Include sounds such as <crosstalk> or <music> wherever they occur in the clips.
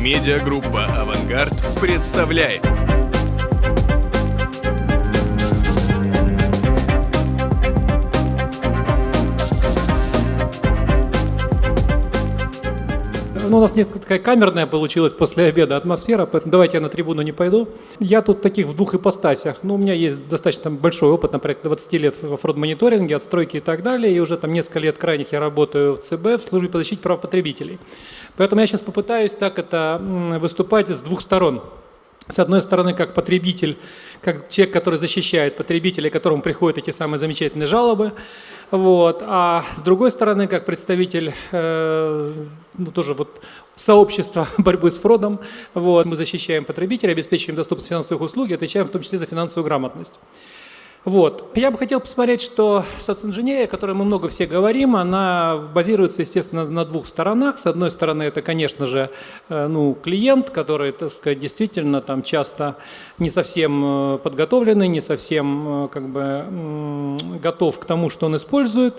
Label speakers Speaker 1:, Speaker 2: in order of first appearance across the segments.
Speaker 1: Медиагруппа «Авангард» представляет.
Speaker 2: Ну, у нас нет такая камерная получилась после обеда атмосфера, поэтому давайте я на трибуну не пойду. Я тут таких в двух ипостасях. Ну, у меня есть достаточно большой опыт, например, 20 лет в фрод-мониторинге, отстройки и так далее, и уже там несколько лет крайних я работаю в ЦБ в службе по защите прав потребителей. Поэтому я сейчас попытаюсь так это выступать с двух сторон. С одной стороны, как потребитель, как человек, который защищает потребителей, которому приходят эти самые замечательные жалобы. Вот. А с другой стороны, как представитель э, ну, тоже вот сообщества <laughs> борьбы с фродом, вот, мы защищаем потребителей, обеспечиваем доступность финансовых услуг и отвечаем в том числе за финансовую грамотность. Вот. Я бы хотел посмотреть, что социнженерия, о которой мы много все говорим, она базируется, естественно, на двух сторонах. С одной стороны, это, конечно же, э, ну, клиент, который, так сказать, действительно там часто не совсем э, подготовленный, не совсем э, как бы готов к тому, что он использует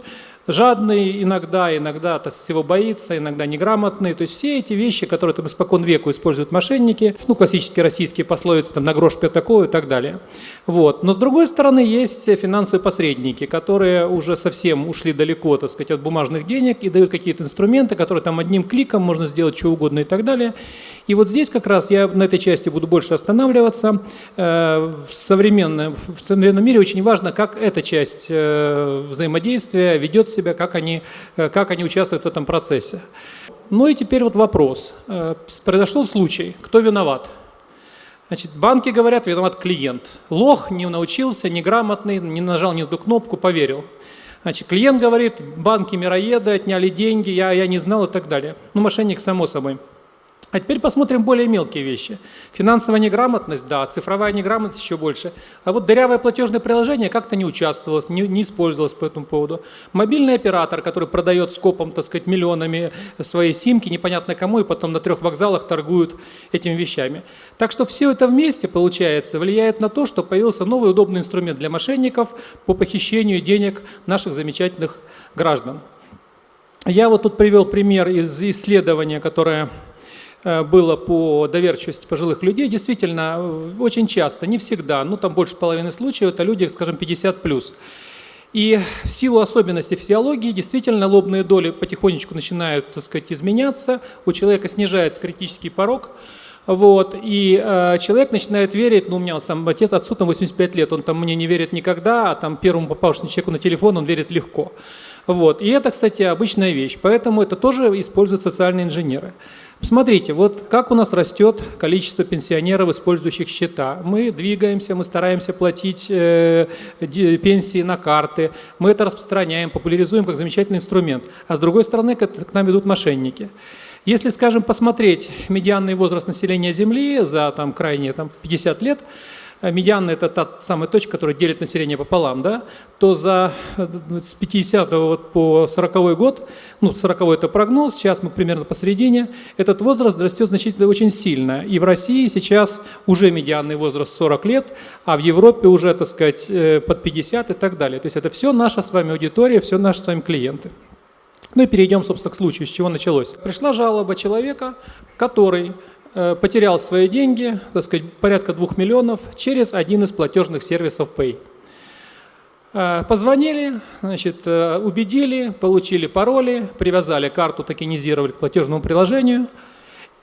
Speaker 2: жадный иногда, иногда от всего боится, иногда неграмотный. То есть все эти вещи, которые там испокон веку используют мошенники, ну, классические российские пословицы, там, на грош пятаковую и так далее. Вот. Но с другой стороны, есть финансовые посредники, которые уже совсем ушли далеко, так сказать, от бумажных денег и дают какие-то инструменты, которые там одним кликом можно сделать что угодно и так далее. И вот здесь как раз я на этой части буду больше останавливаться. Э, в современном, в современном мире очень важно, как эта часть э, взаимодействия ведет себя, как они, э, как они участвуют в этом процессе. Ну и теперь вот вопрос. Произошел случай, кто виноват? Значит, банки говорят, виноват клиент. Лох не научился, неграмотный, не нажал ни одну кнопку, поверил. Значит, клиент говорит, банки мироеды, отняли деньги, я, я не знал и так далее. Ну, мошенник, само собой. А теперь посмотрим более мелкие вещи. Финансовая неграмотность, да, цифровая неграмотность еще больше. А вот дырявое платежное приложение как-то не участвовалось, не, не использовалось по этому поводу. Мобильный оператор, который продает скопом, так сказать, миллионами свои симки, непонятно кому, и потом на трех вокзалах торгуют этими вещами. Так что все это вместе, получается, влияет на то, что появился новый удобный инструмент для мошенников по похищению денег наших замечательных граждан. Я вот тут привел пример из исследования, которое было по доверчивости пожилых людей, действительно, э, очень часто, не всегда, ну там больше половины случаев, это люди, скажем, 50 плюс. И в силу особенностей физиологии действительно лобные доли потихонечку начинают, так сказать, изменяться, у человека снижается критический порог, вот, и э, человек начинает верить, ну, у меня сам отец, отцу там 85 лет, он там мне не верит никогда, а там первому попавшему человеку на телефон он верит легко. Вот, и это, кстати, обычная вещь, поэтому это тоже используют социальные инженеры. Посмотрите, вот как у нас растет количество пенсионеров, использующих счета. Мы двигаемся, мы стараемся платить э, пенсии на карты, мы это распространяем, популяризуем как замечательный инструмент. А с другой стороны, к, к нам идут мошенники. Если, скажем, посмотреть медианный возраст населения Земли за там, крайние там, 50 лет, Э, медианная – это та самая точка, которая делит население пополам, да, то за, э, с 50 вот по 40 год, ну 40 это прогноз, сейчас мы примерно посередине, этот возраст растет значительно очень сильно. И в России сейчас уже медианный возраст 40 лет, а в Европе уже, так сказать, э, под 50 и так далее. То есть это все наша с вами аудитория, все наши с вами клиенты. Ну и перейдем, собственно, к случаю, с чего началось. Пришла жалоба человека, который Э, потерял свои деньги, так сказать, порядка двух миллионов, через один из платежных сервисов Pay. Э, позвонили, значит, э, убедили, получили пароли, привязали карту, токенизировали к платежному приложению,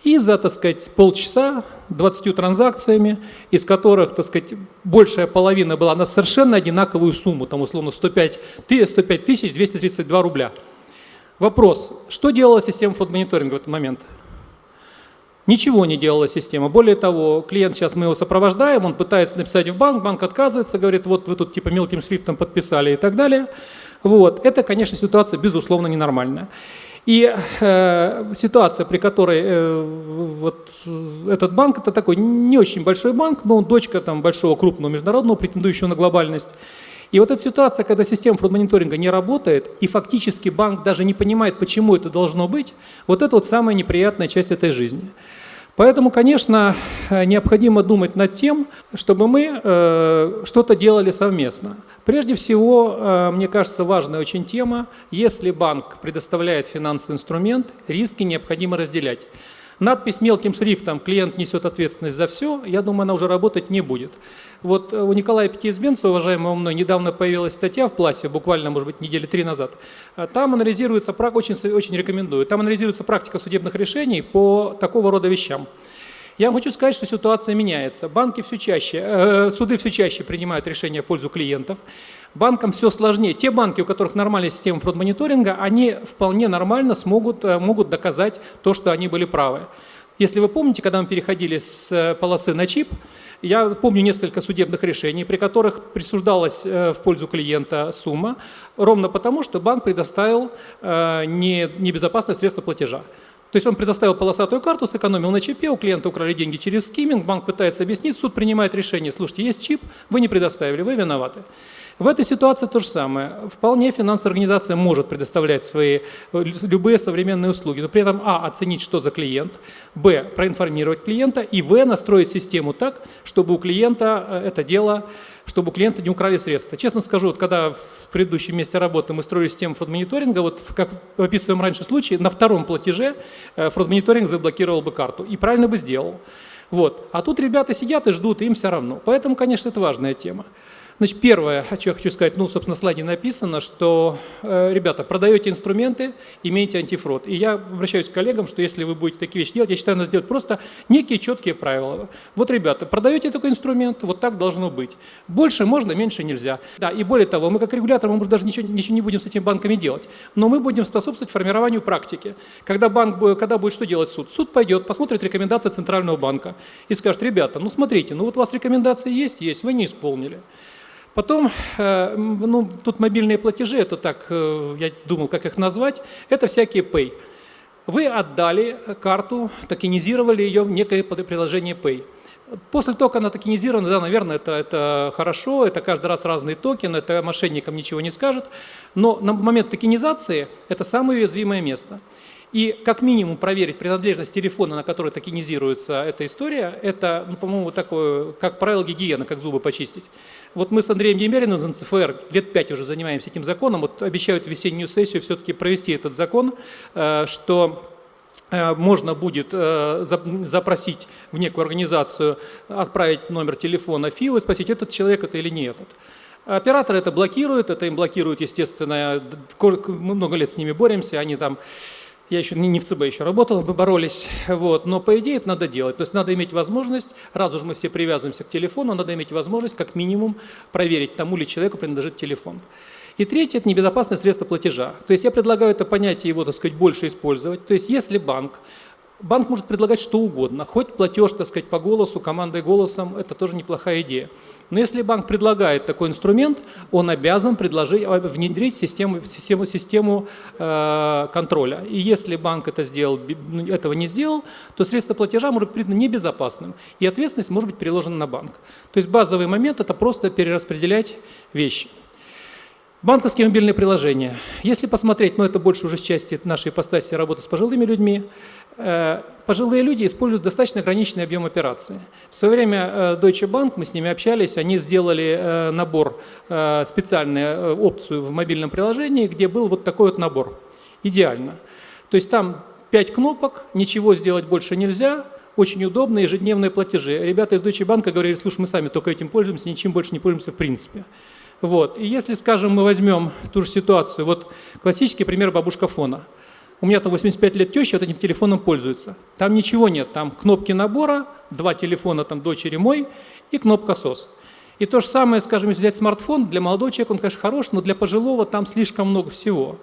Speaker 2: и за, так сказать, полчаса 20 транзакциями, из которых, так сказать, большая половина была на совершенно одинаковую сумму, там условно 105, 105 тысяч 232 рубля. Вопрос, что делала система фуд-мониторинга в этот момент? Ничего не делала система. Более того, клиент, сейчас мы его сопровождаем, он пытается написать в банк, банк отказывается, говорит, вот вы тут типа мелким шрифтом подписали и так далее. Вот. Это, конечно, ситуация безусловно ненормальная. И э, ситуация, при которой э, вот этот банк, это такой не очень большой банк, но он дочка там, большого крупного международного, претендующего на глобальность. И вот эта ситуация, когда система фрод-мониторинга не работает, и фактически банк даже не понимает, почему это должно быть, вот это вот самая неприятная часть этой жизни. Поэтому, конечно, необходимо думать над тем, чтобы мы э, что-то делали совместно. Прежде всего, э, мне кажется, важная очень тема, если банк предоставляет финансовый инструмент, риски необходимо разделять. Надпись мелким шрифтом «Клиент несет ответственность за все», я думаю, она уже работать не будет. Вот у Николая Пятиизбенца, уважаемого мной, недавно появилась статья в Пласе, буквально, может быть, недели три назад. Там анализируется, очень, очень рекомендую, там анализируется практика судебных решений по такого рода вещам. Я вам хочу сказать, что ситуация меняется. Банки все чаще, э, суды все чаще принимают решения в пользу клиентов. Банкам все сложнее. Те банки, у которых нормальная система фрод-мониторинга, они вполне нормально смогут, э, могут доказать то, что они были правы. Если вы помните, когда мы переходили с э, полосы на чип, я помню несколько судебных решений, при которых присуждалась э, в пользу клиента сумма, ровно потому, что банк предоставил небезопасное средство платежа. То есть он предоставил полосатую карту, сэкономил на чипе, у клиента украли деньги через скимминг, банк пытается объяснить, суд принимает решение, слушайте, есть чип, вы не предоставили, вы виноваты. В этой ситуации то же самое. Вполне финансовая организация может предоставлять свои э, любые современные услуги, но при этом а. оценить, что за клиент, б. проинформировать клиента и в. настроить систему так, чтобы у клиента э, это дело чтобы у клиента не украли средства. Честно скажу, вот когда в предыдущем месте работы мы строили систему фрод-мониторинга, вот как описываем раньше случае, на втором платеже э, фрод-мониторинг заблокировал бы карту и правильно бы сделал. Вот. А тут ребята сидят и ждут, и им все равно. Поэтому, конечно, это важная тема. Значит, первое, что я хочу сказать, ну, собственно, в слайде написано, что, э, ребята, продаете инструменты, имейте антифрод. И я обращаюсь к коллегам, что если вы будете такие вещи делать, я считаю, надо сделать просто некие четкие правила. Вот, ребята, продаете такой инструмент, вот так должно быть. Больше можно, меньше нельзя. Да, и более того, мы как регулятор, мы, может, даже ничего, ничего не будем с этими банками делать, но мы будем способствовать формированию практики. Когда, банк, когда будет что делать суд? Суд пойдет, посмотрит рекомендации Центрального банка и скажет, ребята, ну смотрите, ну вот у вас рекомендации есть, есть, вы не исполнили. Потом, э, ну, тут мобильные платежи, это так, э, я думал, как их назвать, это всякие Pay. Вы отдали карту, токенизировали ее в некое приложение Pay. После того, как она токенизирована, да, наверное, это, это хорошо, это каждый раз разный токен, это мошенникам ничего не скажет, но на момент токенизации это самое уязвимое место. И как минимум проверить принадлежность телефона, на который токенизируется эта история, это, ну, по-моему, такое, как правило, гигиена, как зубы почистить. Вот мы с Андреем Демериным из НЦФР лет пять уже занимаемся этим законом, вот обещают весеннюю сессию все-таки провести этот закон, э, что э, можно будет э, запросить в некую организацию, отправить номер телефона ФИО и спросить, этот человек это или не этот. Операторы это блокируют, это им блокируют, естественно, много лет с ними боремся, они там я еще не в ЦБ еще работал, мы боролись, вот, но по идее это надо делать. То есть надо иметь возможность, раз уж мы все привязываемся к телефону, надо иметь возможность как минимум проверить, тому ли человеку принадлежит телефон. И третье – это небезопасное средство платежа. То есть я предлагаю это понятие его, так сказать, больше использовать. То есть если банк Банк может предлагать что угодно, хоть платеж, так сказать, по голосу, командой голосом, это тоже неплохая идея. Но если банк предлагает такой инструмент, он обязан предложить, а, внедрить систему, систему, систему э, контроля. И если банк это сделал, ну, этого не сделал, то средство платежа может быть небезопасным, и ответственность может быть переложена на банк. То есть базовый момент – это просто перераспределять вещи. Банковские мобильные приложения. Если посмотреть, но ну, это больше уже с части нашей ипостаси работы с пожилыми людьми, пожилые люди используют достаточно ограниченный объем операций. В свое время э, Deutsche Bank, мы с ними общались, они сделали э, набор, специальную опцию в мобильном приложении, где был вот такой вот набор. Идеально. То есть там 5 кнопок, ничего сделать больше нельзя, очень удобные ежедневные платежи. Ребята из Deutsche Bank говорили, слушай, мы сами только этим пользуемся, ничем больше не пользуемся в принципе. Вот. И если, скажем, мы возьмем ту же ситуацию, вот классический пример бабушка фона – у меня там 85 лет теща вот этим телефоном пользуется. Там ничего нет, там кнопки набора, два телефона там дочери мой и кнопка СОС. И то же самое, скажем, если взять смартфон, для молодого человека он, конечно, хорош, но для пожилого там слишком много всего.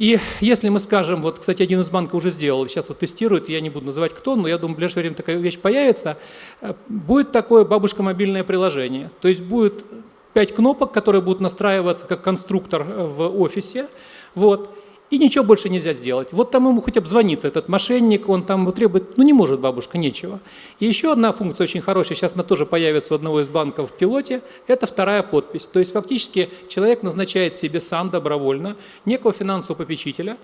Speaker 2: И если мы скажем, вот, кстати, один из банков уже сделал, сейчас вот тестирует, я не буду называть кто, но я думаю, в ближайшее время такая вещь появится, э, будет такое бабушка мобильное приложение. То есть будет пять кнопок, которые будут настраиваться как конструктор в офисе, вот, и ничего больше нельзя сделать. Вот там ему хоть обзвониться, этот мошенник, он там требует, ну не может бабушка, нечего. И еще одна функция очень хорошая, сейчас она тоже появится у одного из банков в пилоте, это вторая подпись. То есть фактически человек назначает себе сам добровольно некого финансового попечителя,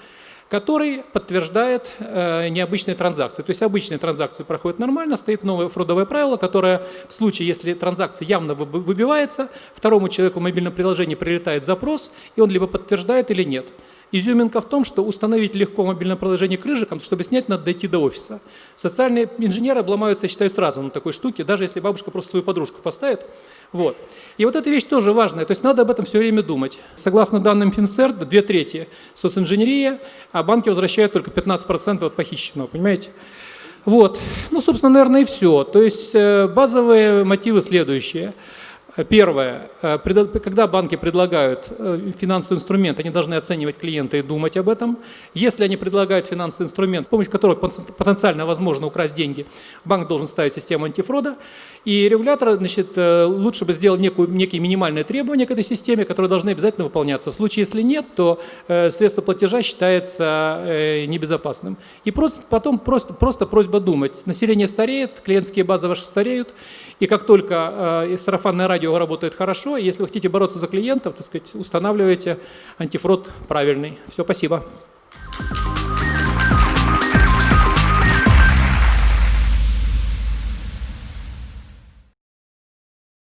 Speaker 2: который подтверждает э, необычные транзакции. То есть обычные транзакции проходят нормально, стоит новое фрудовое правило, которое в случае, если транзакция явно выбивается, второму человеку в мобильном приложении прилетает запрос, и он либо подтверждает или нет. Изюминка в том, что установить легко мобильное приложение к рыжикам, чтобы снять, надо дойти до офиса. Социальные инженеры обломаются, я считаю, сразу на такой штуке, даже если бабушка просто свою подружку поставит. Вот. И вот эта вещь тоже важная, то есть надо об этом все время думать. Согласно данным Финцерт, две трети социнженерия, а банки возвращают только 15% от похищенного, понимаете? Вот. Ну, собственно, наверное, и все. То есть э, базовые мотивы следующие – Первое. Э, когда банки предлагают э, финансовый инструмент, они должны оценивать клиента и думать об этом. Если они предлагают финансовый инструмент, с помощью которого потенциально возможно украсть деньги, банк должен ставить систему антифрода. И регулятор значит, э, лучше бы сделал некую, некие минимальные требования к этой системе, которые должны обязательно выполняться. В случае, если нет, то средство платежа считается небезопасным. И просто, потом просто, просто просьба думать. Население стареет, клиентские базы ваши стареют. И как только сарафанное радио радио работает хорошо. Если вы хотите бороться за клиентов, так сказать, устанавливайте антифрод правильный. Все, спасибо.